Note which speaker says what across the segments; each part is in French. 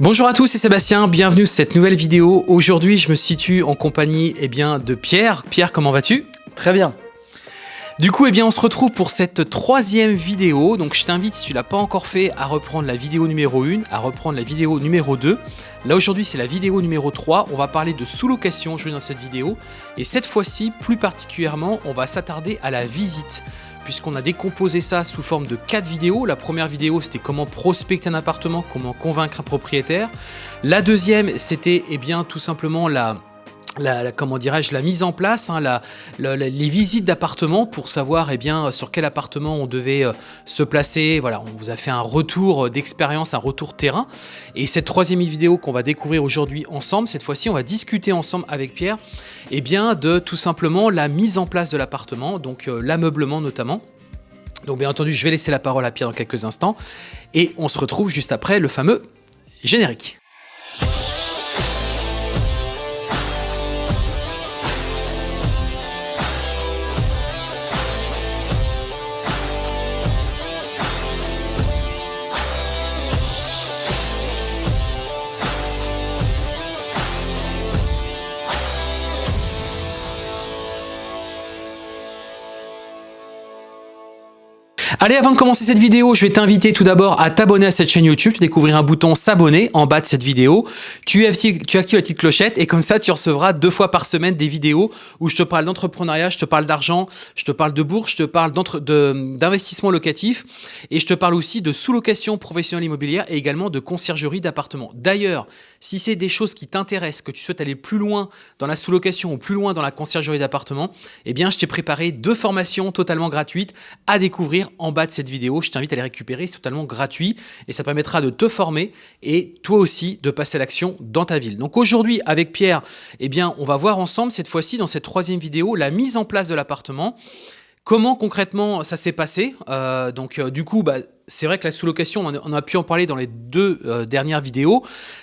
Speaker 1: Bonjour à tous, c'est Sébastien, bienvenue sur cette nouvelle vidéo. Aujourd'hui, je me situe en compagnie eh bien, de Pierre. Pierre, comment vas-tu?
Speaker 2: Très bien.
Speaker 1: Du coup, eh bien, on se retrouve pour cette troisième vidéo. Donc, je t'invite, si tu l'as pas encore fait, à reprendre la vidéo numéro 1, à reprendre la vidéo numéro 2. Là, aujourd'hui, c'est la vidéo numéro 3. On va parler de sous-location aujourd'hui dans cette vidéo. Et cette fois-ci, plus particulièrement, on va s'attarder à la visite puisqu'on a décomposé ça sous forme de quatre vidéos. La première vidéo, c'était comment prospecter un appartement, comment convaincre un propriétaire. La deuxième, c'était eh bien tout simplement la la, comment dirais-je la mise en place, hein, la, les visites d'appartements pour savoir eh bien sur quel appartement on devait euh, se placer. Voilà, on vous a fait un retour d'expérience, un retour terrain. Et cette troisième vidéo qu'on va découvrir aujourd'hui ensemble, cette fois-ci, on va discuter ensemble avec Pierre, eh bien de tout simplement la mise en place de l'appartement, donc euh, l'ameublement notamment. Donc bien entendu, je vais laisser la parole à Pierre dans quelques instants et on se retrouve juste après le fameux générique. Allez, avant de commencer cette vidéo, je vais t'inviter tout d'abord à t'abonner à cette chaîne YouTube, découvrir un bouton s'abonner en bas de cette vidéo. Tu actives, tu actives la petite clochette et comme ça, tu recevras deux fois par semaine des vidéos où je te parle d'entrepreneuriat, je te parle d'argent, je te parle de bourse, je te parle d'investissement locatif et je te parle aussi de sous-location professionnelle immobilière et également de conciergerie d'appartements. D'ailleurs, si c'est des choses qui t'intéressent, que tu souhaites aller plus loin dans la sous-location ou plus loin dans la conciergerie d'appartements, eh bien, je t'ai préparé deux formations totalement gratuites à découvrir en bas de cette vidéo. Je t'invite à les récupérer, c'est totalement gratuit et ça permettra de te former et toi aussi de passer à l'action dans ta ville. Donc aujourd'hui, avec Pierre, eh bien, on va voir ensemble cette fois-ci dans cette troisième vidéo la mise en place de l'appartement. Comment concrètement ça s'est passé? Euh, Donc euh, du coup, bah, c'est vrai que la sous-location, on, a pu en parler dans les deux euh, dernières vidéos.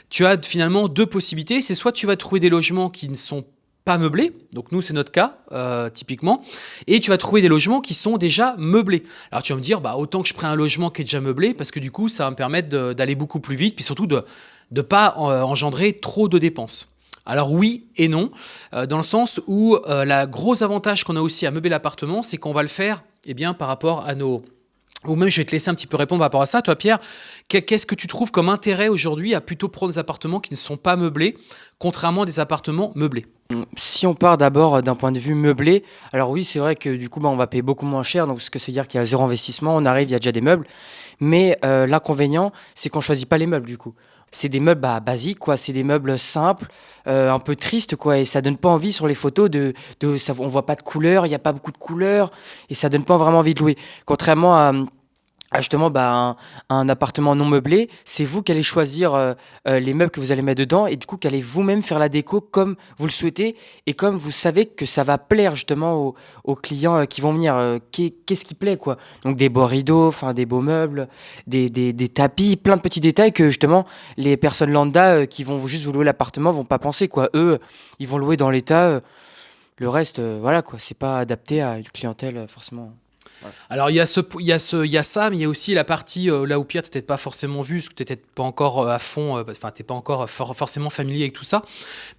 Speaker 1: Tu as finalement deux possibilités. C'est soit tu vas trouver des logements qui ne sont pas meublés, donc nous c'est notre cas euh, typiquement, et tu vas trouver des logements qui sont déjà meublés. Alors tu vas me dire, bah, autant que je prenne un logement qui est déjà meublé, parce que du coup ça va me permettre d'aller beaucoup plus vite, puis surtout de ne pas euh, engendrer trop de dépenses. Alors oui et non, dans le sens où la gros avantage qu'on a aussi à meubler l'appartement, c'est qu'on va le faire eh bien, par rapport à nos ou même, je vais te laisser un petit peu répondre par rapport à ça. Toi, Pierre, qu'est-ce que tu trouves comme intérêt aujourd'hui à plutôt prendre des appartements qui ne sont pas meublés, contrairement à des appartements meublés?
Speaker 2: Si on part d'abord d'un point de vue meublé, alors oui, c'est vrai que du coup, bah, on va payer beaucoup moins cher. Donc, ce que c'est dire qu'il y a zéro investissement, on arrive, il y a déjà des meubles. Mais euh, l'inconvénient, c'est qu'on choisit pas les meubles du coup c'est des meubles bah, basiques, quoi. C'est des meubles simples, euh, un peu tristes, quoi. Et ça donne pas envie sur les photos de, de ça, on voit pas de couleurs, il n'y a pas beaucoup de couleurs, et ça donne pas vraiment envie de louer. Contrairement à ah, justement bah, un, appartement non meublé, c'est vous qui allez choisir euh, euh, les meubles que vous allez mettre dedans et du coup qu'allez vous-même faire la déco comme vous le souhaitez et comme vous savez que ça va plaire justement aux, clients euh, qui vont venir. Qu'est-ce qui plaît quoi Donc des beaux rideaux, des beaux meubles, des, tapis, plein de petits détails que justement les personnes lambda qui vont juste vous louer l'appartement vont pas penser quoi. Eux, ils vont louer dans l'état. le reste, voilà quoi, c'est pas adapté à une clientèle forcément.
Speaker 1: Alors il y, a ce, il, y a ce, il y a ça, mais il y a aussi la partie euh, là où Pierre t'étais pas forcément vu, parce que t'étais pas encore euh, à fond, euh, enfin t'es pas encore forcément familier avec tout ça.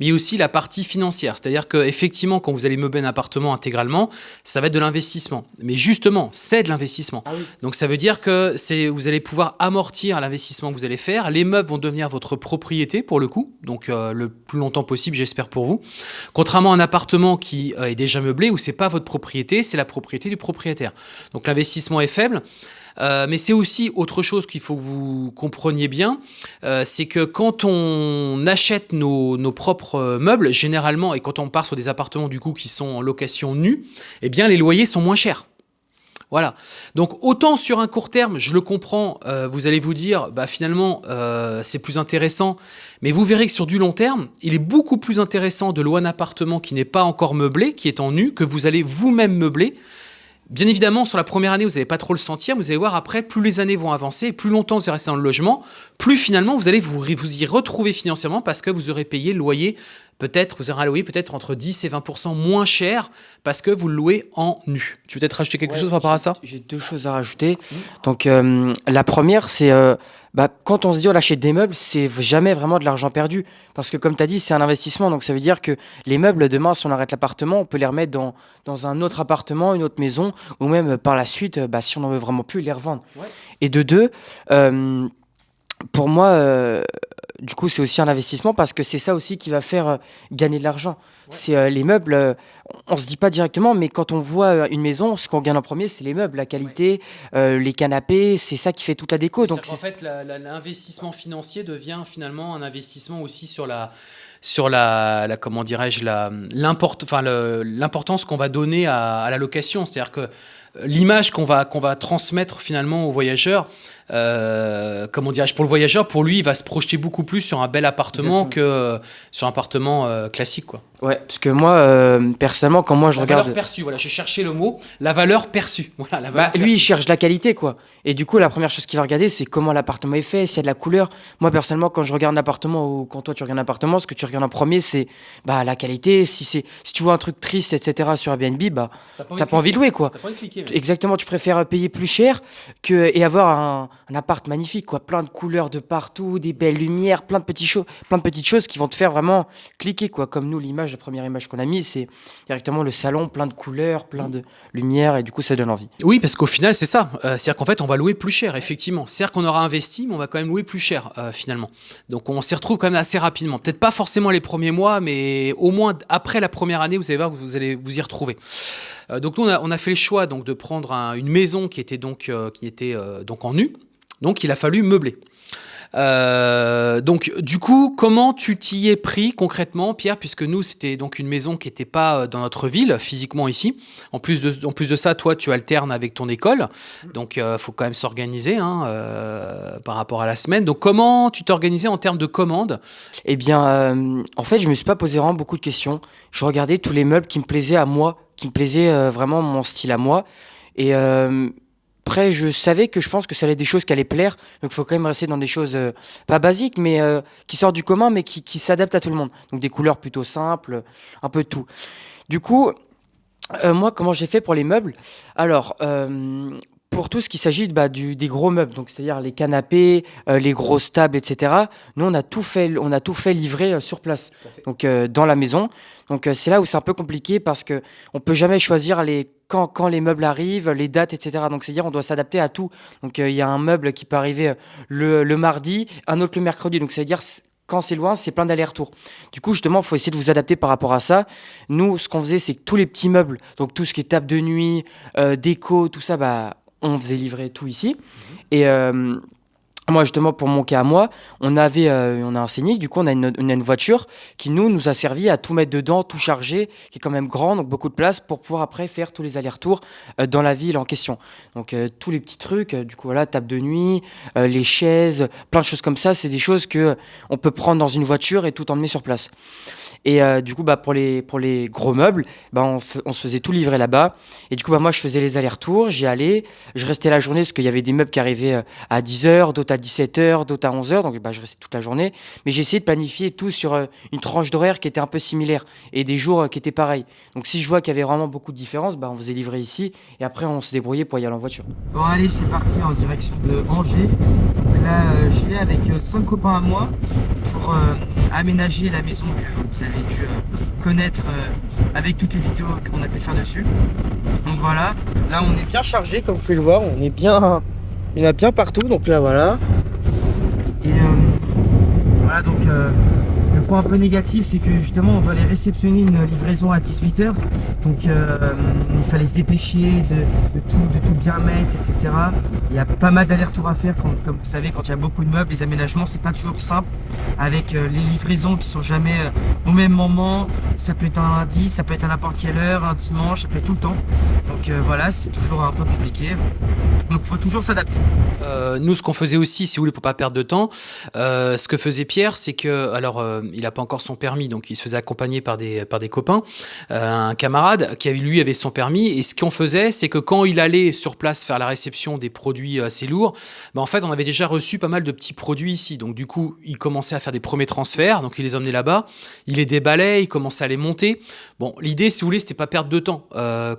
Speaker 1: Mais il y a aussi la partie financière, c'est-à-dire que effectivement quand vous allez meubler un appartement intégralement, ça va être de l'investissement. Mais justement, c'est de l'investissement. Ah Donc ça veut dire que vous allez pouvoir amortir l'investissement que vous allez faire. Les meubles vont devenir votre propriété pour le coup, donc le plus longtemps possible, j'espère pour vous. Contrairement à un appartement qui est déjà meublé où c'est pas votre propriété, c'est la propriété du propriétaire. Donc l'investissement est faible. Euh, mais c'est aussi autre chose qu'il faut que vous compreniez bien, euh, c'est que quand on achète nos, propres meubles, généralement, et quand on part sur des appartements du coup qui sont en location nue, eh bien les loyers sont moins chers. Voilà. Donc autant sur un court terme, je le comprends, euh, vous allez vous dire, bah finalement c'est plus intéressant, mais vous verrez que sur du long terme, il est beaucoup plus intéressant de louer un appartement qui n'est pas encore meublé, qui est en nu, que vous allez vous-même meubler, Bien évidemment, sur la première année, vous n'allez pas trop le sentir. Vous allez voir après, plus les années vont avancer, plus longtemps vous allez rester dans le logement, plus finalement vous allez vous, vous y retrouver financièrement parce que vous aurez payé le loyer, peut-être, vous aurez un loyer peut-être entre 10 et 20% moins cher parce que vous le louez en nu. Tu veux peut-être rajouter quelque chose par rapport à ça?
Speaker 2: J'ai deux choses à rajouter. Donc, euh, la première, c'est euh, Bah, quand on se dit on achète des meubles, c'est jamais vraiment de l'argent perdu. Parce que comme tu as dit, c'est un investissement. Donc ça veut dire que les meubles, demain, si on arrête l'appartement, on peut les remettre dans, dans un autre appartement, une autre maison, ou même euh, par la suite, euh, bah, si on n'en veut vraiment plus, les revendre.
Speaker 1: Ouais.
Speaker 2: Et de deux, euh, pour moi, euh, du coup, c'est aussi un investissement parce que c'est ça aussi qui va faire euh, gagner de l'argent.
Speaker 1: Ouais.
Speaker 2: C'est euh, les meubles, on, on se dit pas directement, mais quand on voit une maison, ce qu'on gagne en premier, c'est les meubles, la qualité, les canapés, c'est ça qui fait toute la déco. Donc
Speaker 1: en fait, l'investissement financier devient finalement un investissement aussi sur la sur la, la- comment dirais-je l'importance qu'on va donner à, à la location, c'est-à-dire que l'image qu'on va qu'on va transmettre finalement aux voyageurs, euh, comment dirais-je pour le voyageur, pour lui, il va se projeter beaucoup plus sur un bel appartement
Speaker 2: Exactement.
Speaker 1: que euh, sur un appartement euh, classique quoi.
Speaker 2: Ouais, parce que moi, euh, personnellement, quand moi je
Speaker 1: la
Speaker 2: regarde.
Speaker 1: valeur perçue, voilà, j'ai cherché le mot, la valeur perçue. Voilà, la
Speaker 2: Bah,
Speaker 1: valeur
Speaker 2: lui, il cherche la qualité, quoi. Et du coup, la première chose qu'il va regarder, c'est comment l'appartement est fait, s'il y a de la couleur. Moi, personnellement, quand je regarde un appartement ou quand toi tu regardes un appartement, ce que tu regardes en premier, c'est bah, la qualité. Si, si tu vois un truc triste, etc., sur Airbnb, bah, t'as pas envie de louer, quoi.
Speaker 1: T'as pas envie de cliquer, mais-
Speaker 2: Exactement, tu préfères payer plus cher que, et avoir un, un appart magnifique, quoi. Plein de couleurs de partout, des belles lumières, plein de, petits plein de petites choses qui vont te faire vraiment cliquer, quoi. Comme nous, l'image, la première image qu'on a mise, c'est directement le salon, plein de couleurs, plein de lumières, et du coup, ça donne envie.
Speaker 1: Oui, parce qu'au final, c'est ça. Euh, C'est-à-dire qu'en fait, on va louer plus cher, effectivement. C'est-à-dire qu'on aura investi, mais on va quand même louer plus cher, euh, finalement. Donc, on s'y retrouve quand même assez rapidement. Peut-être pas forcément les premiers mois, mais au moins après la première année, vous allez voir que vous allez vous y retrouver. Euh, donc, nous, on a, fait le choix donc, de prendre un- une maison qui était donc, euh, euh, donc en nu. Donc, il a fallu meubler. Donc, du coup, comment tu t'y es pris concrètement, Pierre, puisque nous, c'était donc une maison qui n'était pas dans notre ville, physiquement ici. En plus de, ça, toi, tu alternes avec ton école, donc il faut quand même s'organiser hein, par rapport à la semaine. Donc, comment tu t'organisais en termes de commandes?
Speaker 2: Eh bien, en fait, je me suis pas posé vraiment beaucoup de questions. Je regardais tous les meubles qui me plaisaient à moi, qui me plaisaient euh, vraiment mon style à moi. Et euh, après, je savais que je pense que ça allait être des choses qui allaient plaire. Donc, il faut quand même rester dans des choses euh, pas basiques, mais qui sortent du commun, mais qui, qui s'adaptent à tout le monde. Donc, des couleurs plutôt simples, un peu tout. Du coup, moi, comment j'ai fait pour les meubles? Alors, pour tout ce qui s'agit bah, du, des gros meubles, donc c'est-à-dire les canapés, euh, les grosses tables, etc. Nous, on a tout fait, on a tout fait livrer euh, sur place, donc euh, dans la maison. Donc c'est là où c'est un peu compliqué parce que on peut jamais choisir les quand, quand les meubles arrivent, les dates, etc. Donc c'est-à-dire on doit s'adapter à tout. Donc il y a un meuble qui peut arriver le, le mardi, un autre le mercredi. Donc ça veut dire c- quand c'est loin, c'est plein d'allers-retours. Du coup, justement, il faut essayer de vous adapter par rapport à ça. Nous, ce qu'on faisait, c'est que tous les petits meubles, donc tout ce qui est table de nuit, euh, déco, tout ça, bah, on faisait livrer tout ici. Euh, moi, justement, pour mon cas à moi, on avait, euh, on a enseigné, du coup, on a une, voiture qui, nous, nous a servi à tout mettre dedans, tout charger, qui est quand même grand, donc beaucoup de place, pour pouvoir après faire tous les allers-retours euh, dans la ville en question. Donc, euh, tous les petits trucs, euh, du coup, voilà, table de nuit, les chaises, plein de choses comme ça, c'est des choses que on peut prendre dans une voiture et tout emmener sur place. Et du coup, bah, pour, les, pour les gros meubles, bah, on, se faisait tout livrer là-bas. Et du coup, bah, moi, je faisais les allers-retours, j'y allais, je restais la journée parce qu'il y avait des meubles qui arrivaient à 10h, d'autres à 17h, d'autres à 11h. Donc, bah, je restais toute la journée. Mais j'ai essayé de planifier tout sur euh, une tranche d'horaire qui était un peu similaire et des jours euh, qui étaient pareils. Donc, si je vois qu'il y avait vraiment beaucoup de différences, bah, on faisait livrer ici et après, on se débrouillait pour y aller en voiture.
Speaker 3: Bon allez c'est parti en direction de Angers. Là euh, je vais avec 5 copains à moi pour aménager la maison que vous avez dû connaître avec toutes les vidéos qu'on a pu faire dessus. Donc voilà, là on est bien chargé comme vous pouvez le voir, on est bien, il y en a bien partout donc là voilà. Et euh, voilà donc euh, le point un peu négatif c'est que justement on doit aller réceptionner une livraison à 18h donc euh, il fallait se dépêcher de, tout, de tout bien mettre, etc. Il y a pas mal d'allers-retours à faire, comme vous savez, quand il y a beaucoup de meubles, les aménagements, c'est pas toujours simple, avec les livraisons qui sont jamais au même moment. Ça peut être un lundi, ça peut être à n'importe quelle heure, un dimanche, ça peut être tout le temps. Donc euh, voilà, c'est toujours un peu compliqué. Donc il faut toujours s'adapter.
Speaker 1: Euh, nous, ce qu'on faisait aussi, si vous voulez, pour pas perdre de temps, euh, ce que faisait Pierre, c'est que, alors, il n'a pas encore son permis, donc il se faisait accompagner par des, par des copains, un camarade qui lui avait son permis. Et ce qu'on faisait, c'est que quand il allait sur place faire la réception des produits assez lourds, bah, en fait, on avait déjà reçu pas mal de petits produits ici. Donc du coup, il commençait à faire des premiers transferts, donc il les emmenait là-bas, il les déballait, il commençait à les monter. Bon, l'idée, si vous voulez, c'était pas perdre de temps,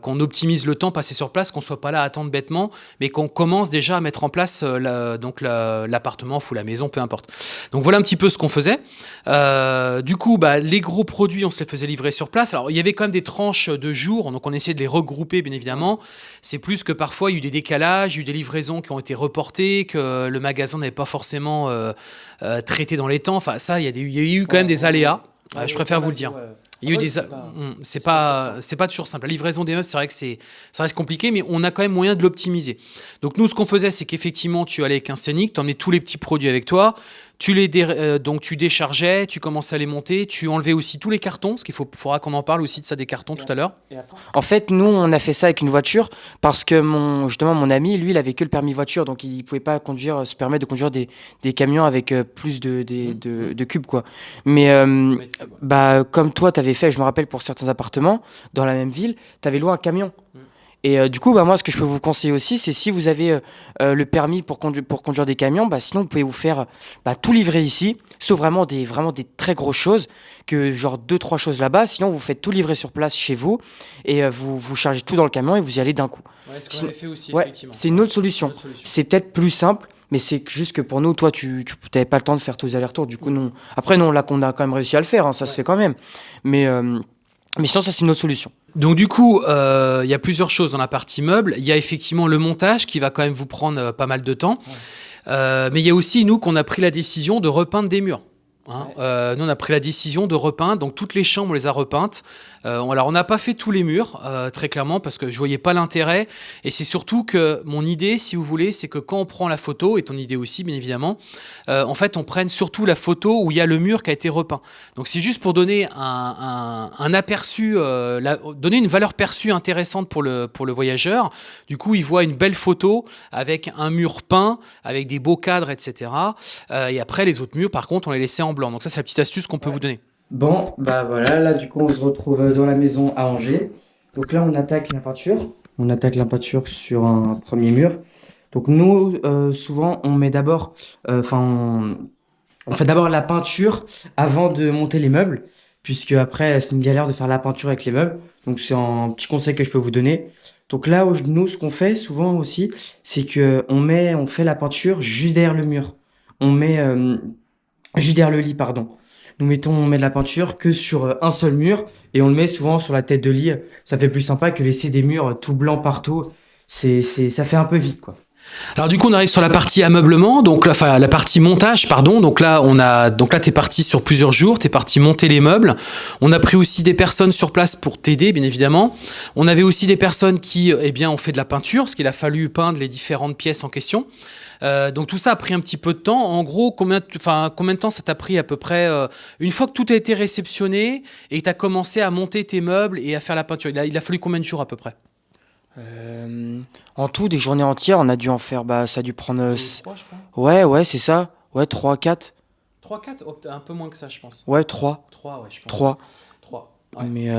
Speaker 1: qu'on optimise le temps passé sur place, qu'on soit pas là à attendre bêtement, mais qu'on commence déjà à mettre en place donc l'appartement ou la maison, peu importe. Donc voilà un petit peu ce qu'on faisait. Euh, du coup, bah, les gros produits, on se les faisait livrer sur place. Alors il y avait quand même des tranches de jours, donc on essayait de les regrouper, bien évidemment. C'est plus que parfois il y a eu des décalages, il y a eu des livraisons qui ont été reportées, que le magasin n'avait pas forcément euh, euh, traité dans les temps. Enfin, ça, il y a eu quand même des aléas. je préfère vous le dire. Il y a eu des. C'est pas, c'est pas, toujours simple. La livraison des meubles, c'est vrai que c'est, ça reste compliqué, mais on a quand même moyen de l'optimiser. Donc nous, ce qu'on faisait, c'est qu'effectivement, tu allais avec un scénic, tu emmenais tous les petits produits avec toi, tu les euh, donc tu déchargeais, tu commençais à les monter, tu enlevais aussi tous les cartons, parce qu'il faut, faudra qu'on en parle aussi de ça des cartons tout à l'heure.
Speaker 2: En fait, nous, on a fait ça avec une voiture parce que mon, justement, mon ami, lui, il avait que le permis voiture, donc il pouvait pas conduire, se permettre de conduire des, des camions avec euh, plus de, mmh. de, de, cubes, quoi. Mais euh, bah, comme toi, tu avais fait, je me rappelle, pour certains appartements dans la même ville, tu avais loué un camion. Mmh. Et euh, du coup, bah, moi, ce que je peux vous conseiller aussi, c'est si vous avez euh, euh, le permis pour, conduire, pour conduire des camions, bah, sinon vous pouvez vous faire bah, tout livrer ici, sauf vraiment des, vraiment des très grosses choses, que genre deux, trois choses là-bas. Sinon, vous faites tout livrer sur place chez vous et vous, vous chargez tout dans le camion et vous y allez d'un coup.
Speaker 1: Ouais, ce fait aussi,
Speaker 2: ouais, C'est une autre solution. C'est peut-être plus simple, mais c'est juste que pour nous, toi, tu n'avais pas le temps de faire tous les allers-retours. Du coup, non. Après, non, là qu'on a quand même réussi à le faire, hein, ça se fait quand même. Mais, mais sinon, ça, c'est une autre solution.
Speaker 1: Donc du coup, euh, il y a plusieurs choses dans la partie meuble. Il y a effectivement le montage qui va quand même vous prendre euh, pas mal de temps. Euh, mais il y a aussi nous qu'on a pris la décision de repeindre des murs. Hein. Euh, nous, on a pris la décision de repeindre, donc toutes les chambres, on les a repeintes. Euh, alors, on n'a pas fait tous les murs, euh, très clairement, parce que je voyais pas l'intérêt. Et c'est surtout que mon idée, si vous voulez, c'est que quand on prend la photo, et ton idée aussi, bien évidemment, en fait, on prenne surtout la photo où il y a le mur qui a été repeint. Donc, c'est juste pour donner un, un, aperçu, la, donner une valeur perçue intéressante pour le, pour le voyageur. Du coup, il voit une belle photo avec un mur peint, avec des beaux cadres, etc. et après, les autres murs, par contre, on les laissait en blanc. Donc ça, c'est la petite astuce qu'on peut vous donner.
Speaker 3: Bon, bah voilà, là du coup, on se retrouve dans la maison à Angers. Donc là, on attaque la peinture. On attaque la peinture sur un premier mur. Donc nous, euh, souvent, on met d'abord, euh, enfin, on, fait d'abord la peinture avant de monter les meubles, puisque après, c'est une galère de faire la peinture avec les meubles. Donc c'est un petit conseil que je peux vous donner. Donc là, nous, ce qu'on fait souvent aussi, c'est que on met, on fait la peinture juste derrière le mur. On met euh, derrière le lit, pardon. Nous mettons, on met de la peinture que sur euh, un seul mur et on le met souvent sur la tête de lit. Ça fait plus sympa que laisser des murs tout blancs partout. C'est, c'est, ça fait un peu vite, quoi.
Speaker 1: Alors du coup on arrive sur la partie ameublement, donc la, enfin, la partie montage pardon. Donc là on a donc là t'es parti sur plusieurs jours, t'es parti monter les meubles. On a pris aussi des personnes sur place pour t'aider bien évidemment. On avait aussi des personnes qui eh bien ont fait de la peinture, parce qu'il a fallu peindre les différentes pièces en question. Euh, donc tout ça a pris un petit peu de temps. En gros, combien, de temps ça t'a pris à peu près euh, Une fois que tout a été réceptionné et que tu as commencé à monter tes meubles et à faire la peinture, il a, fallu combien de jours à peu près?
Speaker 2: Euh, En tout, des journées entières, on a dû en faire, bah, ça a dû prendre... 3, je crois. Ouais, ouais, c'est ça. Ouais, 3, 4.
Speaker 1: 3, 4 Un peu moins que ça, je pense.
Speaker 2: Ouais, 3.
Speaker 1: 3, ouais, je pense.
Speaker 2: 3.
Speaker 1: 3.
Speaker 2: Mais...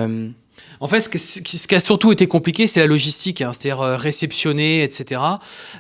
Speaker 1: En fait, ce, qui a surtout été compliqué, c'est la logistique, hein, c'est-à-dire euh, réceptionner, etc.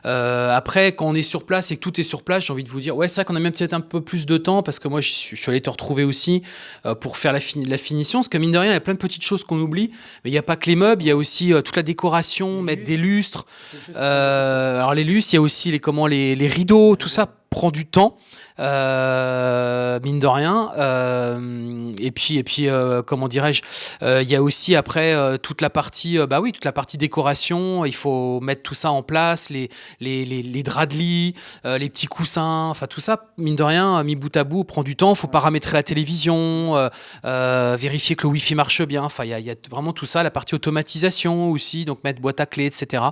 Speaker 1: Euh, après, quand on est sur place et que tout est sur place, j'ai envie de vous dire, ouais, c'est vrai qu'on a même peut-être un peu plus de temps, parce que moi, je suis, allé te retrouver aussi euh, pour faire la, la, finition, parce que mine de rien, il y a plein de petites choses qu'on oublie, mais il n'y a pas que les meubles, il y a aussi toute la décoration, mettre des lustres. alors les lustres, il y a aussi les, comment, les, les rideaux, tout ça prend du temps. Euh, mine de rien. Euh, et puis, et puis euh, comment dirais-je, il y a aussi après toute la partie, bah oui, toute la partie décoration. Il faut mettre tout ça en place, les, les, les, draps de lit, les petits coussins, enfin tout ça, mine de rien, mis bout à bout, prend du temps. Il faut paramétrer la télévision, vérifier que le Wi-Fi marche bien. Enfin, il y, y, a vraiment tout ça, la partie automatisation aussi, donc mettre boîte à clé etc.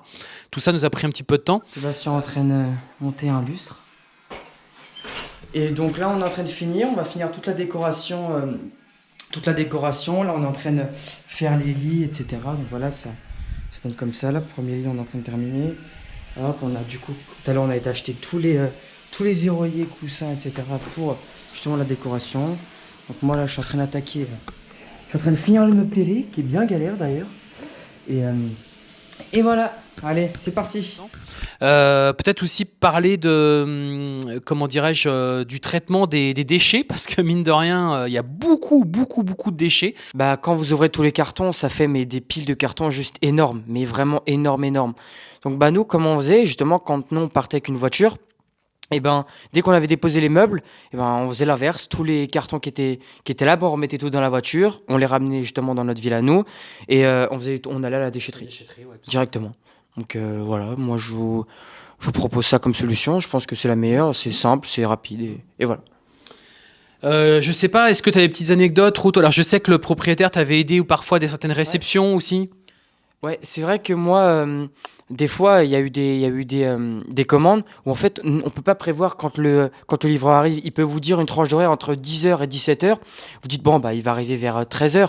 Speaker 1: Tout ça nous a pris un petit peu de temps.
Speaker 3: Sébastien entraîne monter un lustre. Et donc là, on est en train de finir. On va finir toute la décoration. Euh, toute la décoration. Là, on est en train de faire les lits, etc. Donc voilà, ça, donne comme ça. Là, premier lit, on est en train de terminer. Hop, on a du coup, tout à l'heure, on a été acheter tous les, euh, tous les coussins, etc. pour justement la décoration.
Speaker 2: Donc moi là, je suis en train d'attaquer. euh, je suis en train de finir le meuble télé, qui est bien galère d'ailleurs. Et, euh, et voilà. Allez, c'est parti.
Speaker 1: Euh, Peut-être aussi parler de, hum, comment dirais-je, euh, du traitement des, des déchets, parce que mine de rien, euh, il y a beaucoup, beaucoup, beaucoup de déchets.
Speaker 2: Bah quand vous ouvrez tous les cartons, ça fait mais des piles de cartons juste énormes, mais vraiment énormes, énormes. Donc bah nous, comment on faisait justement quand nous on partait avec une voiture et ben, dès qu'on avait déposé les meubles, et ben, on faisait l'inverse. Tous les cartons qui étaient, qui étaient là, ben, on remettait tout dans la voiture, on les ramenait justement dans notre ville à nous, et euh, on, faisait, on allait à la déchetterie directement. Donc euh, voilà, moi je vous, je vous propose ça comme solution. Je pense que c'est la meilleure, c'est simple, c'est rapide, et, et voilà.
Speaker 1: Euh, je sais pas, est-ce que tu as des petites anecdotes, Ruth? Alors, je sais que le propriétaire t'avait aidé ou parfois des certaines réceptions aussi.
Speaker 2: Ouais, c'est vrai que moi, euh, des fois, il y a eu des, il y a eu des, euh, des commandes où en fait, on peut pas prévoir quand le, quand le livreur arrive. Il peut vous dire une tranche d'horaire entre 10h et 17h. Vous dites, bon, bah, il va arriver vers 13h.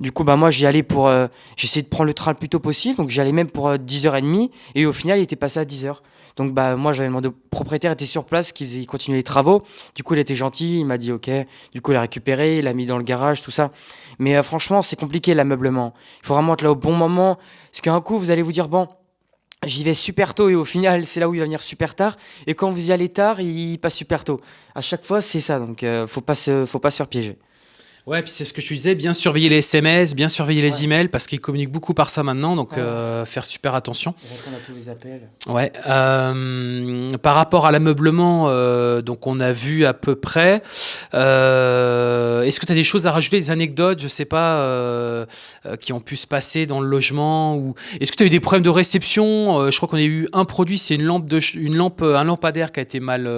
Speaker 2: Du coup, bah, moi, j'y allais pour. euh, J'essayais de prendre le train le plus tôt possible. Donc, j'y allais même pour euh, 10h30. Et au final, il était passé à 10h. Donc, bah, moi, j'avais demandé au propriétaire, était sur place, qu'il il continuait les travaux. Du coup, il était gentil. Il m'a dit, OK. Du coup, il a récupéré, il l'a mis dans le garage, tout ça. Mais euh, franchement, c'est compliqué l'ameublement. Il faut vraiment être là au bon moment. Parce qu'un coup, vous allez vous dire, bon, j'y vais super tôt et au final, c'est là où il va venir super tard. Et quand vous y allez tard, il passe super tôt. À chaque fois, c'est ça. Donc, euh, faut pas se, faut pas se faire piéger.
Speaker 1: Ouais, puis c'est ce que tu disais, bien surveiller les SMS, bien surveiller les
Speaker 2: Ouais.
Speaker 1: emails, parce qu'ils communiquent beaucoup par ça maintenant, donc
Speaker 2: Ouais.
Speaker 1: Euh, faire super attention.
Speaker 2: Répondre à tous les appels.
Speaker 1: Ouais. euh, par rapport à l'ameublement, euh, donc on a vu à peu près. Est-ce que tu as des choses à rajouter, des anecdotes, je sais pas, qui ont pu se passer dans le logement ou est-ce que tu as eu des problèmes de réception Je crois qu'on a eu un produit, c'est une lampe de, une lampe, un lampadaire qui a été mal,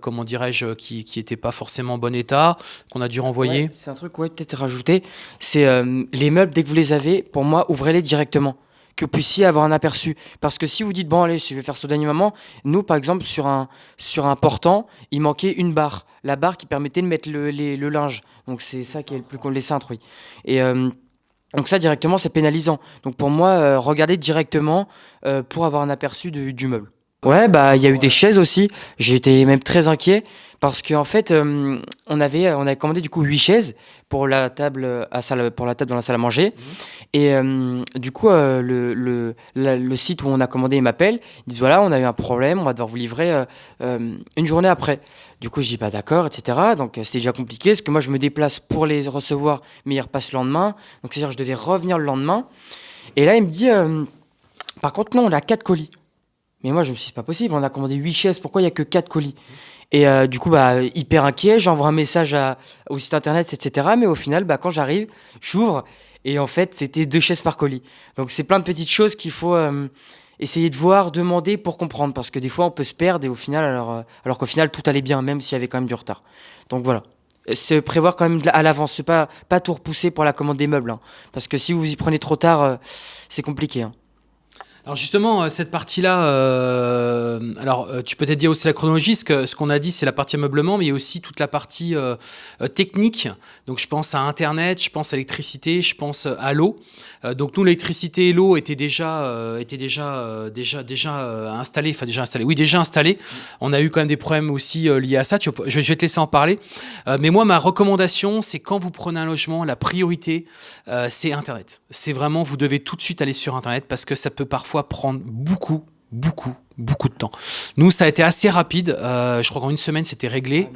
Speaker 1: comment dirais-je, qui, qui était pas forcément en bon état, qu'on a dû renvoyer.
Speaker 2: Ouais, c'est un truc, ouais, peut-être rajouter. C'est euh, les meubles, dès que vous les avez, pour moi, ouvrez-les directement. Que vous puissiez avoir un aperçu. Parce que si vous dites, bon, allez, je vais faire au dernier moment, nous, par exemple, sur un, portant, il manquait une barre. La barre qui permettait de mettre le, linge. Donc, c'est ça qui est le plus con, les cintres, oui. Et. euh, donc ça directement c'est pénalisant. Donc pour moi euh, regardez directement pour avoir un aperçu du meuble. Ouais bah il y a eu des chaises aussi. J'étais même très inquiet parce qu'en fait euh, on avait on avait commandé du coup huit chaises pour la table à salle pour la table dans la salle à manger. Et euh, du coup euh, le, le, la- le site où on a commandé ils m'appellent ils disent voilà on a eu un problème on va devoir vous livrer une journée après. Du coup je dis bah d'accord etc donc c'était déjà compliqué parce que moi je me déplace pour les recevoir mais ils repassent le lendemain. Donc c'est à dire je devais revenir le lendemain. Et là il me dit par contre non on a quatre colis mais moi je me suis dit c'est pas possible on a commandé huit chaises pourquoi il y a que quatre colis? Et euh, du coup, bah, hyper inquiet, j'envoie un message au site internet, etc. Mais au final, bah, quand j'arrive, j'ouvre et en fait, c'était deux chaises par colis. Donc, c'est plein de petites choses qu'il faut euh, essayer de voir, demander pour comprendre. Parce que des fois, on peut se perdre et au final, alors, euh, alors qu'au final, tout allait bien, même s'il y avait quand même du retard. Donc, voilà. C'est prévoir quand même à l'avance, pas, pas tout repousser pour la commande des meubles. hein. Parce que si vous y prenez trop tard, c'est compliqué. hein.
Speaker 1: Alors justement, euh, cette partie-là, euh, alors euh, tu peux peut-être dire aussi la chronologie, ce qu'on a dit, c'est la partie ameublement, mais il y a aussi toute la partie technique. Donc je pense à Internet, je pense à l'électricité, je pense à l'eau. Donc nous, l'électricité et l'eau étaient déjà, étaient déjà, déjà, déjà installés, enfin déjà installés, oui déjà installés. On a eu quand même des problèmes aussi liés à ça. Je vais je vais te laisser en parler. Mais moi, ma recommandation, c'est quand vous prenez un logement, la priorité, c'est Internet. C'est vraiment, vous devez tout de suite aller sur Internet parce que ça peut parfois prendre beaucoup, beaucoup, beaucoup de temps. Nous, ça a été assez rapide. Euh, je crois qu'en une semaine, c'était réglé.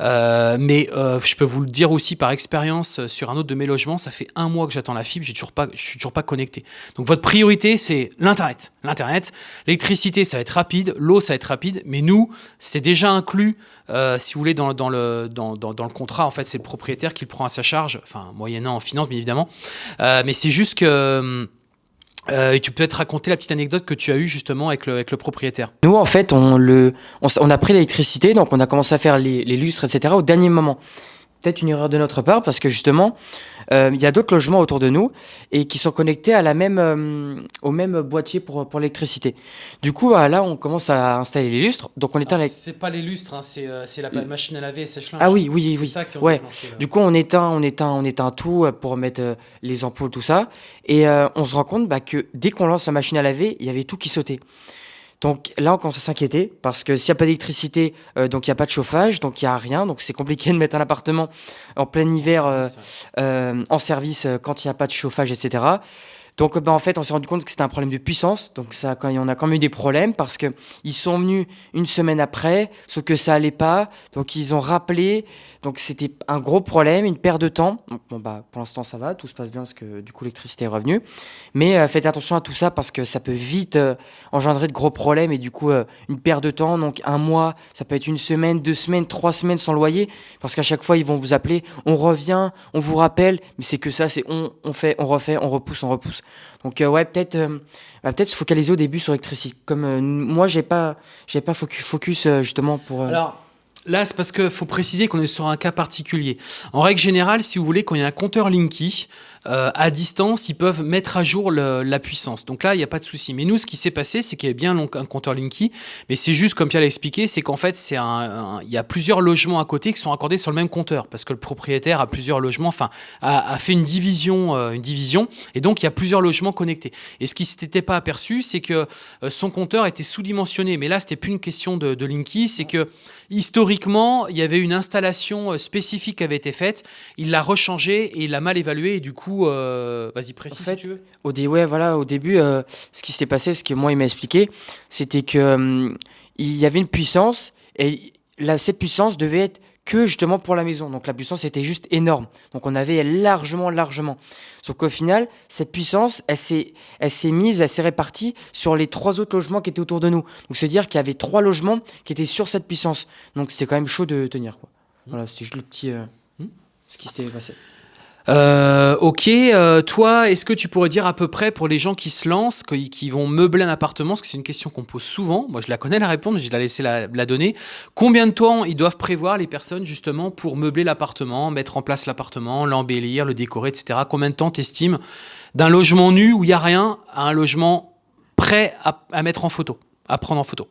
Speaker 1: Euh, mais euh, je peux vous le dire aussi par expérience sur un autre de mes logements, ça fait un mois que j'attends la fibre, toujours pas, je suis toujours pas connecté. Donc votre priorité, c'est l'internet. L'internet, l'électricité, ça va être rapide, l'eau, ça va être rapide. Mais nous, c'était déjà inclus, si vous voulez, dans, dans le dans, dans, dans le contrat. En fait, c'est le propriétaire qui le prend à sa charge, enfin moyennant en finance, bien évidemment. Mais c'est juste que euh, et tu peux peut-être raconter la petite anecdote que tu as eue justement avec le, propriétaire.
Speaker 2: Nous, en fait, on, a pris l'électricité, donc on a commencé à faire les lustres, etc. au dernier moment. Peut-être une erreur de notre part, parce que justement, euh, il y a d'autres logements autour de nous et qui sont connectés à la même, euh, au même boîtier pour, pour l'électricité. Du coup, bah, là, on commence à installer les lustres. Donc, on éteint les...
Speaker 1: C'est pas les lustres, hein, c'est la machine à laver et sèche-linge.
Speaker 2: Ah oui, oui, oui.
Speaker 1: ça
Speaker 2: Ouais. Du coup, on éteint, on éteint, on éteint tout euh, pour mettre euh, les ampoules, tout ça. Et euh, on se rend compte bah, que dès qu'on lance la machine à laver, il y avait tout qui sautait. Donc là, on commence à s'inquiéter parce que s'il n'y a pas d'électricité, euh, donc il n'y a pas de chauffage, donc il n'y a rien. Donc c'est compliqué de mettre un appartement en plein hiver euh, euh, en service quand il n'y a pas de chauffage, etc. Donc bah, en fait, on s'est rendu compte que c'était un problème de puissance. Donc ça, quand, on a quand même eu des problèmes parce que ils sont venus une semaine après, sauf que ça allait pas. Donc ils ont rappelé. Donc c'était un gros problème, une perte de temps. Bon bah pour l'instant ça va, tout se passe bien parce que du coup l'électricité est revenue. Mais euh, faites attention à tout ça parce que ça peut vite euh, engendrer de gros problèmes et du coup euh, une perte de temps. Donc un mois, ça peut être une semaine, deux semaines, trois semaines sans loyer parce qu'à chaque fois ils vont vous appeler, on revient, on vous rappelle, mais c'est que ça, c'est on fait, on refait, on repousse, on repousse. Donc euh, ouais, peut-être euh, bah, peut-être se focaliser au début sur l'électricité. Comme euh, moi, j'ai pas pas focus, focus justement pour
Speaker 1: là, c'est parce qu'il faut préciser qu'on est sur un cas particulier. En règle générale, si vous voulez, quand il y a un compteur Linky, euh, à distance, ils peuvent mettre à jour la puissance. Donc là, il n'y a pas de souci. Mais nous, ce qui s'est passé, c'est qu'il y avait bien un compteur Linky, mais c'est juste, comme Pierre l'a expliqué, c'est qu'en fait, il y a plusieurs logements à côté qui sont accordés sur le même compteur, parce que le propriétaire a plusieurs logements, enfin, a, a fait une division, euh, une division, et donc il y a plusieurs logements connectés. Et ce qui s'était pas aperçu, c'est que euh, son compteur était sous-dimensionné. Mais là, c'était plus une question de, de Linky, c'est que historiquement, il y avait une installation euh, spécifique qui avait été faite. Il l'a rechangé et il l'a mal évalué. Et du coup, euh, vas-y, précise
Speaker 2: En fait,
Speaker 1: si tu veux.
Speaker 2: Au, dé- ouais, voilà, au début, euh, ce qui s'était passé, ce que moi il m'a expliqué, c'était que hum, y avait une puissance et la, cette puissance devait être que justement pour la maison. Donc la puissance était juste énorme. Donc on avait largement, largement. Sauf qu'au final, cette puissance, elle s'est, elle s'est mise, elle s'est répartie sur les trois autres logements qui étaient autour de nous. Donc c'est dire qu'il y avait trois logements qui étaient sur cette puissance. Donc c'était quand même chaud de tenir. Quoi. Voilà, c'était juste le petit, euh,
Speaker 1: Hmm.
Speaker 2: ce qui s'était passé.
Speaker 1: Euh, ok, euh, toi, est-ce que tu pourrais dire à peu près pour les gens qui se lancent, qui, qui vont meubler un appartement, parce que c'est une question qu'on pose souvent, moi je la connais la réponse, je vais la laisser la, la donner, combien de temps ils doivent prévoir les personnes justement pour meubler l'appartement, mettre en place l'appartement, l'embellir, le décorer, etc. Combien de temps t'estimes d'un logement nu où il n'y a rien à un logement prêt à, à mettre en photo, à prendre en photo?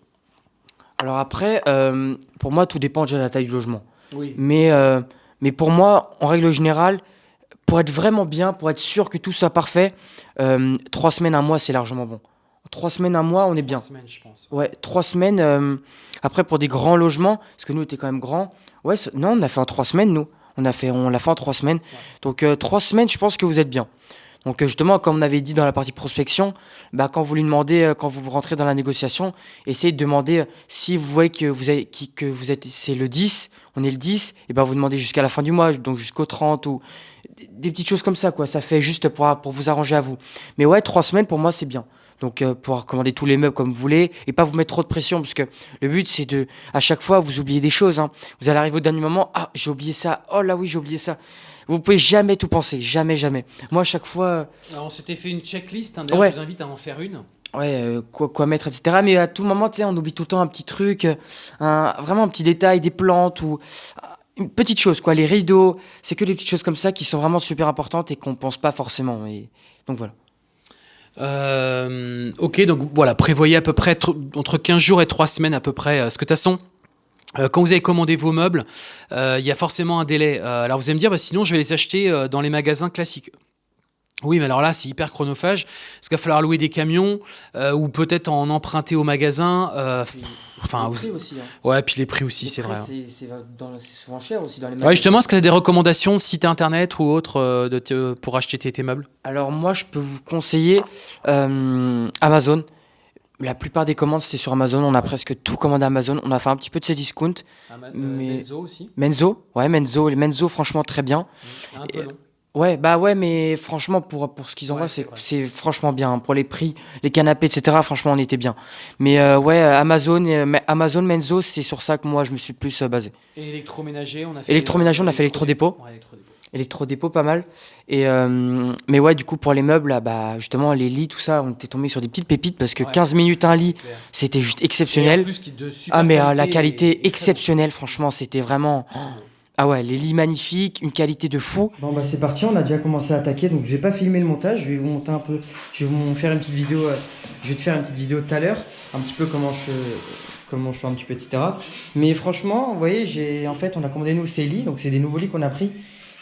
Speaker 2: Alors après, euh, pour moi, tout dépend déjà de la taille du logement.
Speaker 1: Oui.
Speaker 2: Mais, mais pour moi, en règle générale, pour être vraiment bien, pour être sûr que tout soit parfait, euh, trois semaines, un mois, c'est largement bon. Trois semaines, un mois, on est bien.
Speaker 1: semaines, je pense.
Speaker 2: Ouais, trois semaines. euh, après, pour des grands logements, parce que nous, on était quand même grands. Ouais, non, on a fait en trois semaines, nous. On a fait, on l'a fait en trois semaines. Donc, euh, trois semaines, je pense que vous êtes bien. Donc, justement, comme on avait dit dans la partie prospection, bah, quand vous lui demandez, quand vous rentrez dans la négociation, essayez de demander si vous voyez que vous, avez, qui- que vous êtes, c'est le 10, on est le 10, et ben vous demandez jusqu'à la fin du mois, donc jusqu'au 30 ou des- petites choses comme ça, quoi. Ça fait juste pour, pour vous arranger à vous. Mais ouais, trois semaines, pour moi, c'est bien. Donc, euh, pouvoir commander tous les meubles comme vous voulez et pas vous mettre trop de pression parce que le but, c'est de, à chaque fois, vous oubliez des choses. hein. Vous allez arriver au dernier moment, ah, j'ai oublié ça, oh là oui, j'ai oublié ça. Vous pouvez jamais tout penser, jamais, jamais. Moi, à chaque fois, euh,
Speaker 1: Alors, on s'était fait une checklist, hein,
Speaker 2: Ouais.
Speaker 1: je vous invite à en faire une.
Speaker 2: ouais, euh, quoi, quoi mettre, etc. Mais à tout moment, tu sais, on oublie tout le temps un petit truc, un, vraiment un petit détail, des plantes ou une petite chose, quoi. Les rideaux, c'est que des petites choses comme ça qui sont vraiment super importantes et qu'on pense pas forcément. Et donc voilà.
Speaker 1: Euh, ok, donc voilà, prévoyez à peu près tr- entre 15 jours et 3 semaines à peu près. euh, Parce que de toute façon, euh, quand vous avez commandé vos meubles, euh, il y a forcément un délai. Euh, alors vous allez me dire, bah, sinon je vais les acheter euh, dans les magasins classiques. Oui, mais alors là, c'est hyper chronophage. Parce qu'il va falloir louer des camions euh, ou peut-être en emprunter au magasin. euh, enfin, vous-
Speaker 2: aussi. hein.
Speaker 1: ouais, puis les prix aussi, c'est vrai. hein.
Speaker 2: C'est souvent cher aussi dans les
Speaker 1: Ouais, justement, est-ce que tu as des recommandations, site internet ou autre, euh, de pour acheter tes, tes meubles?
Speaker 2: Alors moi, je peux vous conseiller euh, Amazon. La plupart des commandes, c'est sur Amazon. On a presque tout commandé à Amazon. On a fait un petit peu de ces discounts. Mais-
Speaker 1: Menzo aussi?
Speaker 2: Menzo, ouais, Menzo, Menzo, franchement, très bien.
Speaker 1: Un
Speaker 2: peu long. Ouais, bah ouais, mais franchement, pour, pour ce qu'ils envoient,
Speaker 1: Ouais, c'est
Speaker 2: c'est
Speaker 1: vrai.
Speaker 2: c'est franchement bien. Pour les prix, les canapés, etc., franchement, on était bien. Mais euh, ouais, Amazon, euh, Amazon, Menzo, c'est sur ça que moi, je me suis plus euh, basé.
Speaker 1: Et électroménager, on a fait.
Speaker 2: Électroménager, on a fait électrodépôt.
Speaker 1: Ouais, électrodépôt.
Speaker 2: Électrodépôt, pas mal. Et euh, mais ouais, du coup, pour les meubles, là, bah, justement, les lits, tout ça, on était tombé sur des petites pépites parce que
Speaker 1: Ouais.
Speaker 2: 15 minutes un lit,
Speaker 1: Clair.
Speaker 2: c'était juste
Speaker 1: Et en
Speaker 2: exceptionnel.
Speaker 1: plus, qui- de super
Speaker 2: Ah, mais euh, la
Speaker 1: qualité
Speaker 2: qualité
Speaker 1: et- et très bon.
Speaker 2: exceptionnelle, franchement, c'était vraiment. Ah ouais, les lits magnifiques, une qualité de fou. Bon bah c'est parti, on a déjà commencé à attaquer, donc je vais pas filmer le montage, je vais vous monter un peu, je vais vous faire une petite vidéo, euh, je vais te faire une petite vidéo tout à l'heure, un petit peu comment je, comment je fais un petit peu, etc. Mais franchement, vous voyez, j'ai, en fait, on a commandé nous ces lits, donc c'est des nouveaux lits qu'on a pris,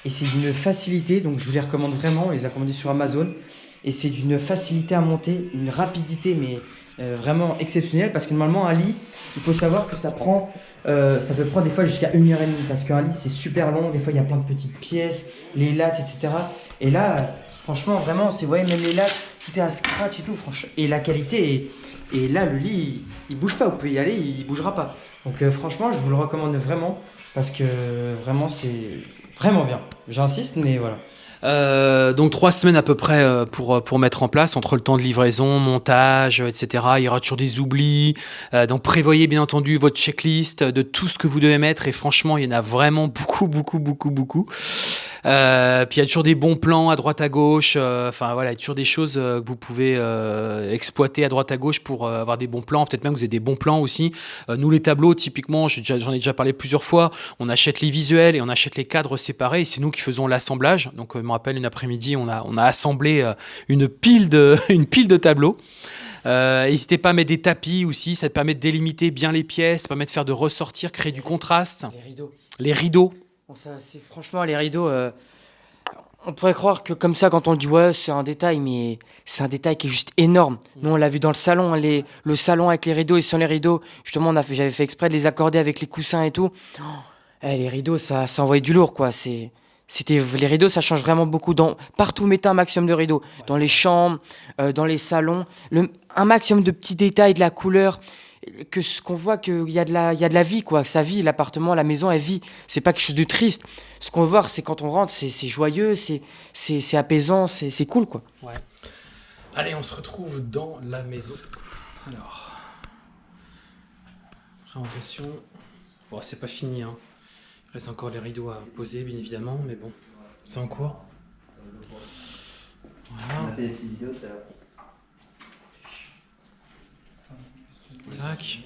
Speaker 2: et c'est d'une facilité, donc je vous les recommande vraiment, on les a commandés sur Amazon, et c'est d'une facilité à monter, une rapidité, mais vraiment exceptionnel parce que normalement un lit, il faut savoir que ça prend, euh, ça peut prendre des fois jusqu'à une heure et demie parce qu'un lit c'est super long, des fois il y a plein de petites pièces, les lattes, etc. Et là, euh, franchement, vraiment, c'est, vous voyez, même les lattes, tout est à scratch et tout, franchement. Et la qualité et là, le lit, il, il bouge pas, vous pouvez y aller, il, bougera pas. Donc euh, franchement, je vous le recommande vraiment parce que vraiment, c'est vraiment bien. J'insiste, mais voilà.
Speaker 1: Euh, donc trois semaines à peu près euh, pour, pour mettre en place entre le temps de livraison, montage, euh, etc. Il y aura toujours des oublis. Euh, donc prévoyez bien entendu votre checklist de tout ce que vous devez mettre et franchement il y en a vraiment beaucoup, beaucoup, beaucoup, beaucoup. Euh, puis il y a toujours des bons plans à droite à gauche. euh, Enfin voilà, il y a toujours des choses euh, que vous pouvez euh, exploiter à droite à gauche pour euh, avoir des bons plans. Peut-être même que vous avez des bons plans aussi. Euh, nous les tableaux, typiquement, j'en ai déjà parlé plusieurs fois. On achète les visuels et on achète les cadres séparés. Et c'est nous qui faisons l'assemblage. Donc je me rappelle une après-midi, on a on a assemblé une pile de une pile de tableaux. Euh, N'hésitez pas à mettre des tapis aussi, ça permet de délimiter bien les pièces, ça permet de faire de ressortir, créer du contraste.
Speaker 2: Les rideaux.
Speaker 1: Les rideaux,
Speaker 2: Franchement les rideaux. euh, on pourrait croire que comme ça, quand on dit, ouais, c'est un détail, mais c'est un détail qui est juste énorme. Nous, on l'a vu dans le salon, le salon avec les rideaux et sans les rideaux. Justement, j'avais fait exprès de les accorder avec les coussins et tout. Oh, eh, les rideaux, ça, ça envoyait du lourd, quoi. C'est, c'était, les rideaux, ça change vraiment beaucoup. Partout, mettez un maximum de rideaux. Dans les chambres, euh, dans les salons, un maximum de petits détails, de la couleur. Que ce qu'on voit qu'il y a de la, il y a de la vie, quoi. Ça vit, l'appartement, la maison, elle vit. C'est pas quelque chose de triste. Ce qu'on veut voir, c'est quand on rentre, c'est c'est joyeux, c'est c'est c'est apaisant, c'est c'est cool, quoi.
Speaker 1: Ouais. Allez, on se retrouve dans la maison. Alors, présentation. Bon, c'est pas fini, hein. Il reste encore les rideaux à poser, bien évidemment, mais bon, c'est en cours. Voilà, tac.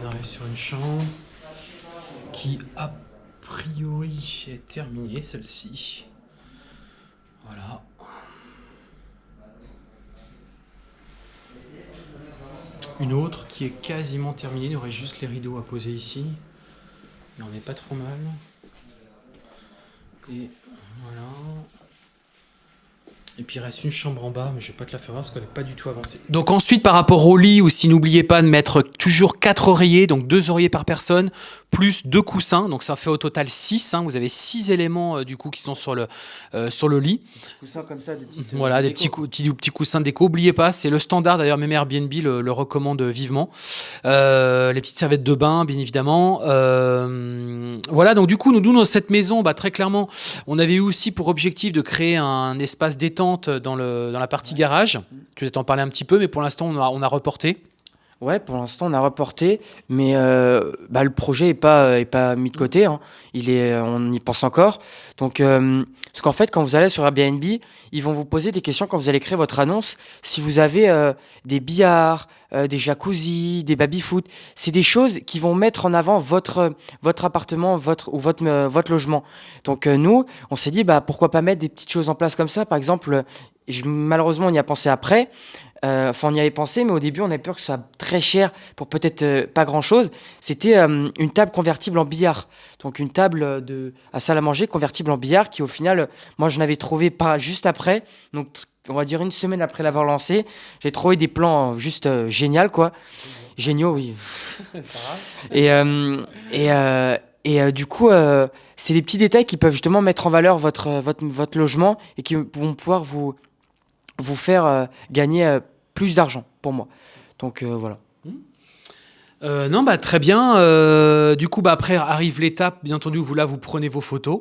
Speaker 1: On arrive sur une chambre qui, a priori, est terminée, celle-ci. Voilà. Une autre qui est quasiment terminée, il y aurait juste les rideaux à poser ici. Mais on n'est pas trop mal. Et voilà. Et puis il reste une chambre en bas, mais je vais pas te la faire voir parce qu'elle n'est pas du tout avancée. Donc ensuite, par rapport au lit, aussi n'oubliez pas de mettre toujours 4 oreillers, donc 2 oreillers par personne, plus 2 coussins. Donc ça fait au total 6. vous avez 6 éléments euh, du coup qui sont sur le, euh, sur le lit.
Speaker 2: Coussins comme ça, des petites.
Speaker 1: Voilà, des petits, cou- petits, petits coussins de déco. N'oubliez pas, c'est le standard. D'ailleurs, même Airbnb le, le recommande vivement. Euh, les petites serviettes de bain, bien évidemment. Euh, voilà, donc du coup, nous, nous, dans cette maison, bah, très clairement, on avait eu aussi pour objectif de créer un espace détente dans, le, dans la partie garage. Tu vas t'en parler un petit peu, mais pour l'instant, on a, on a reporté.
Speaker 2: Ouais, pour l'instant, on a reporté, mais euh, bah, le projet est pas est pas mis de côté. hein. Il est, on y pense encore. Donc, euh, parce qu'en fait, quand vous allez sur Airbnb, ils vont vous poser des questions quand vous allez créer votre annonce. Si vous avez euh, des billards, euh, des jacuzzi, des baby-foot, c'est des choses qui vont mettre en avant votre votre appartement, votre ou votre votre logement. Donc nous, on s'est dit bah pourquoi pas mettre des petites choses en place comme ça. Par exemple, malheureusement, on y a pensé après. Euh, Enfin, on y avait pensé, mais au début, on avait peur que ce soit très cher pour peut-être euh, pas grand-chose. C'était euh, une table convertible en billard. Donc, une table de, à salle à manger convertible en billard qui, au final, moi, je n'avais trouvé pas juste après. Donc, on va dire une semaine après l'avoir lancé. J'ai trouvé des plans juste géniaux, quoi. Géniaux, oui. et et, et du coup, c'est des petits détails qui peuvent justement mettre en valeur votre, votre, votre logement et qui vont pouvoir vous, vous faire euh, gagner euh, plus d'argent pour moi. Donc euh, voilà.
Speaker 1: Euh, non, bah très bien. Euh, du coup, bah après arrive l'étape, bien entendu, où vous là vous prenez vos photos.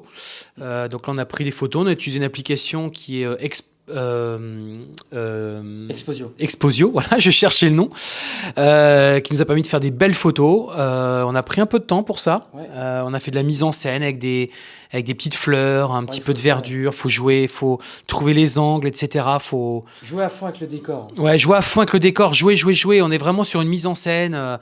Speaker 1: Donc là, on a pris les photos, on a utilisé une application qui est Exp- euh, euh,
Speaker 2: Exposio.
Speaker 1: Exposio, voilà, je cherchais le nom, euh, qui nous a permis de faire des belles photos. On a pris un peu de temps pour ça.
Speaker 2: Ouais.
Speaker 1: On a fait de la mise en scène avec des, avec des petites fleurs, un petit
Speaker 2: il
Speaker 1: peu de verdure. Faut jouer, faut trouver les angles, etc. Faut
Speaker 2: Jouer à fond avec le décor.
Speaker 1: ouais, jouer à fond avec le décor, jouer, jouer, jouer. On est vraiment sur une mise en scène.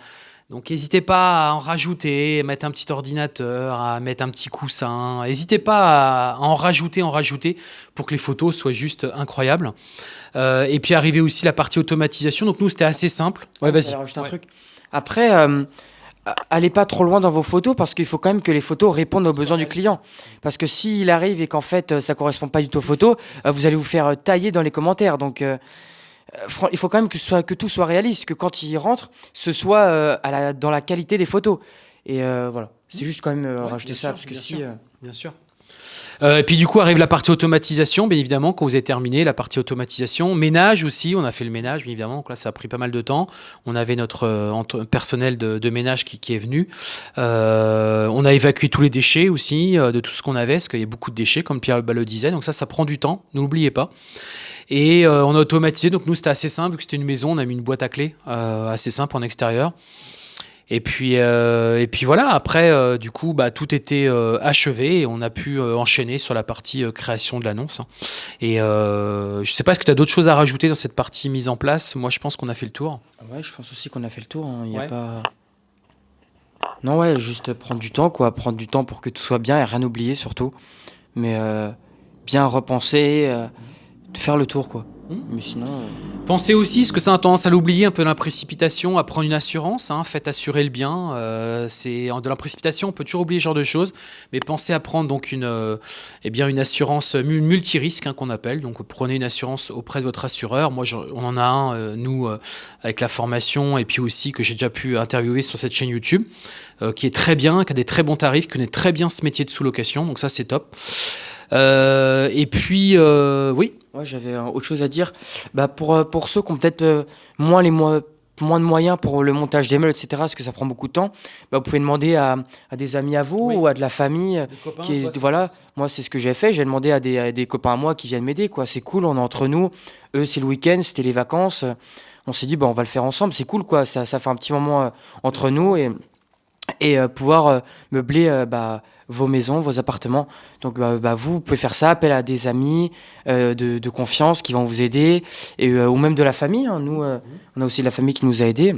Speaker 1: Donc n'hésitez pas à en rajouter, à mettre un petit ordinateur, à mettre un petit coussin. N'hésitez pas à en rajouter, en rajouter pour que les photos soient juste incroyables. Euh, et puis arriver aussi la partie automatisation. Donc nous c'était assez simple. Ouais, vas-y.
Speaker 2: Rajouter un
Speaker 1: Ouais.
Speaker 2: truc. Après, euh, allez pas trop loin dans vos photos parce qu'il faut quand même que les photos répondent aux besoins du client. Parce que s'il arrive et qu'en fait euh, ça correspond pas du tout aux photos, euh, vous allez vous faire tailler dans les commentaires. Donc euh, il faut quand même que, ce soit, que tout soit réaliste, que quand il rentre, ce soit euh, à la- dans la qualité des photos. Et euh, voilà, c'est juste quand même euh,
Speaker 1: Ouais,
Speaker 2: rajouter ça
Speaker 1: sûr,
Speaker 2: parce que
Speaker 1: bien
Speaker 2: si.
Speaker 1: sûr.
Speaker 2: euh,
Speaker 1: Bien sûr. Euh, et puis du coup arrive la partie automatisation, bien évidemment, quand vous avez terminé la partie automatisation. Ménage aussi, on a fait le ménage, bien évidemment. Donc là, ça a pris pas mal de temps. On avait notre euh, personnel de, de ménage qui, qui est venu. Euh, on a évacué tous les déchets aussi, euh, de tout ce qu'on avait, parce qu'il y a beaucoup de déchets, comme Pierre le disait. Donc ça, ça prend du temps, n'oubliez pas. Et euh, on a automatisé, donc nous c'était assez simple, vu que c'était une maison, on a mis une boîte à clés euh, assez simple en extérieur. Et puis, euh, et puis voilà, après, du coup, bah, tout était achevé et on a pu enchaîner sur la partie création de l'annonce. hein. Et je sais pas, est-ce que tu as d'autres choses à rajouter dans cette partie mise en place? Moi, je pense qu'on a fait le tour.
Speaker 2: Ouais, je pense aussi qu'on a fait le tour. hein. Il y a pas. Non, ouais, juste prendre du temps, quoi. Prendre du temps pour que tout soit bien et rien oublier surtout. Mais euh, bien repenser, euh, faire le tour, quoi. Mais sinon. euh,
Speaker 1: Pensez aussi, ce que ça a tendance à l'oublier, un peu dans la précipitation, à prendre une assurance. Hein, faites assurer le bien. Euh, c'est dans la précipitation, on peut toujours oublier ce genre de choses, mais pensez à prendre donc une, euh, eh bien une assurance mu- multirisque hein, qu'on appelle. Donc prenez une assurance auprès de votre assureur. Moi, je- on en a un, euh, nous, euh, avec la formation, et puis aussi que j'ai déjà pu interviewer sur cette chaîne YouTube, euh, qui est très bien, qui a des très bons tarifs, qui connaît très bien ce métier de sous-location. Donc ça, c'est top. Euh, et puis, euh, oui,
Speaker 2: Ouais, j'avais euh, autre chose à dire. Bah, pour, euh, pour ceux qui ont peut-être euh, moins, les mo- moins de moyens pour le montage des meubles, etc., parce que ça prend beaucoup de temps, bah, vous pouvez demander à, à des amis à vous
Speaker 1: Oui.
Speaker 2: ou à de la famille.
Speaker 1: des copains,
Speaker 2: qui est-
Speaker 1: toi, c'est-
Speaker 2: voilà, moi c'est ce que j'ai fait. J'ai demandé à des, à des copains à moi qui viennent m'aider. quoi. C'est cool, on est entre nous. Eux, c'est le week-end, c'était les vacances. On s'est dit, bah, on va le faire ensemble. C'est cool, quoi. Ça, ça fait un petit moment euh, entre nous et, et euh, pouvoir euh, meubler euh, bah, vos maisons, vos appartements. Donc, bah, bah, vous, vous pouvez faire ça, appel à des amis de, de confiance qui vont vous aider, et, ou même de la famille. hein. Nous, euh, on a aussi la famille qui nous a aidés.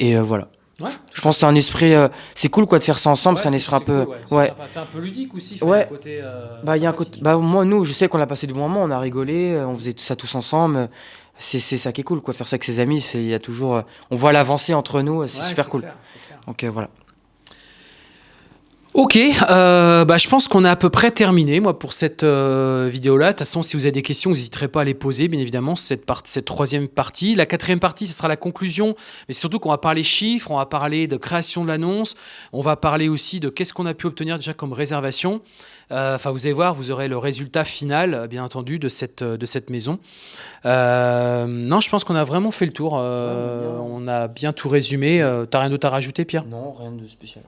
Speaker 2: Et euh, voilà.
Speaker 1: Ouais.
Speaker 2: Je pense que c'est un esprit. c'est cool, quoi, de faire ça ensemble.
Speaker 1: Ouais,
Speaker 2: c'est un esprit un peu.
Speaker 1: cool, ouais. C'est
Speaker 2: ouais.
Speaker 1: sympa. C'est un peu ludique aussi.
Speaker 2: Ouais.
Speaker 1: côté,
Speaker 2: Bah, il y a un côté. Bah, moi, nous, je sais qu'on a passé du bon moment, on a rigolé, on faisait ça tous ensemble. C'est ça qui est cool, quoi. Faire ça avec ses amis, c'est il y a toujours. on voit l'avancée entre nous, c'est
Speaker 1: Ouais,
Speaker 2: super cool.
Speaker 1: clair.
Speaker 2: Donc euh, voilà.
Speaker 1: Ok, euh, bah, je pense qu'on a à peu près terminé moi pour cette euh, vidéo-là. De toute façon, si vous avez des questions, vous n'hésiterez pas à les poser, bien évidemment, cette, part- cette troisième partie. La quatrième partie, ce sera la conclusion, mais surtout qu'on va parler chiffres, on va parler de création de l'annonce, on va parler aussi de qu'est-ce qu'on a pu obtenir déjà comme réservation. Euh, Enfin, vous allez voir, vous aurez le résultat final, bien entendu, de cette, de cette maison. Non, je pense qu'on a vraiment fait le tour. On a bien tout résumé. T'as rien d'autre à rajouter, Pierre?
Speaker 2: Non, rien de spécial.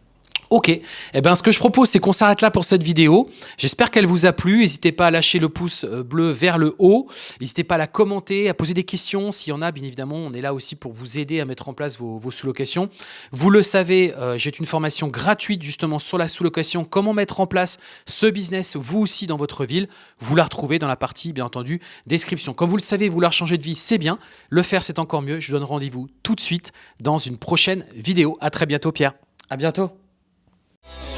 Speaker 1: Ok, eh ben, ce que je propose, c'est qu'on s'arrête là pour cette vidéo. J'espère qu'elle vous a plu. N'hésitez pas à lâcher le pouce euh, bleu vers le haut. N'hésitez pas à la commenter, à poser des questions. S'il y en a, bien évidemment, on est là aussi pour vous aider à mettre en place vos, vos sous-locations. Vous le savez, euh, j'ai une formation gratuite justement sur la sous-location. Comment mettre en place ce business, vous aussi, dans votre ville? Vous la retrouvez dans la partie, bien entendu, description. Comme vous le savez, vouloir changer de vie, c'est bien. Le faire, c'est encore mieux. Je vous donne rendez-vous tout de suite dans une prochaine vidéo. À très bientôt, Pierre.
Speaker 2: À bientôt. Bye.